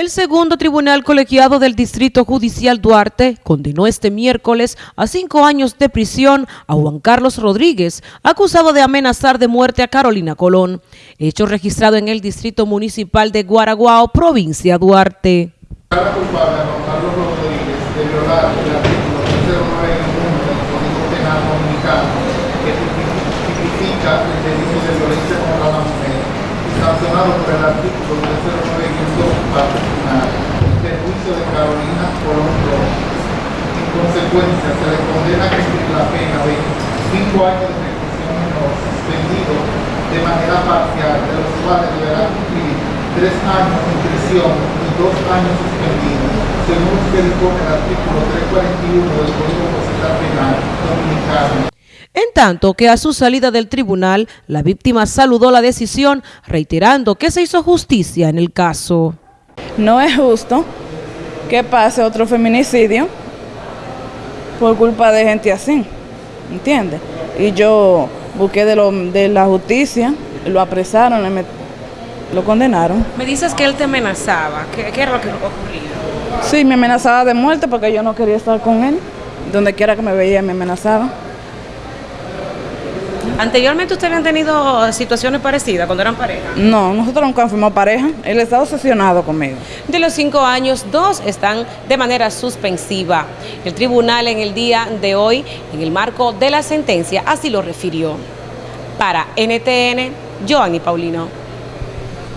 El segundo tribunal colegiado del Distrito Judicial Duarte condenó este miércoles a cinco años de prisión a Juan Carlos Rodríguez, acusado de amenazar de muerte a Carolina Colón, hecho registrado en el Distrito Municipal de Guaraguao, provincia Duarte. Cada culpable a Juan Carlos Rodríguez de violar el artículo 309 del Código Penal Dominicano que tipifica el delito de violencia contra la mujer, sancionado por el artículo de Carolina Colón Rojas. En consecuencia, se le condena a cumplir la pena de cinco años de reclusión menor suspendido de manera parcial, de los cuales deberá cumplir tres años en prisión y dos años suspendidos, según que dispone el artículo 341 del Código Procesal Penal Dominicano. En tanto que a su salida del tribunal, la víctima saludó la decisión, reiterando que se hizo justicia en el caso. No es justo que pase otro feminicidio por culpa de gente así, ¿entiendes? Y yo busqué de, lo, de la justicia, lo apresaron, lo condenaron. Me dices que él te amenazaba, ¿qué, qué era lo que ocurría? Sí, me amenazaba de muerte porque yo no quería estar con él. Donde quiera que me veía me amenazaba. ¿Anteriormente ustedes habían tenido situaciones parecidas cuando eran pareja? No, nosotros nunca fuimos pareja. Él está obsesionado conmigo. De los cinco años, dos están de manera suspensiva. El tribunal en el día de hoy, en el marco de la sentencia, así lo refirió. Para NTN, Joanny Paulino.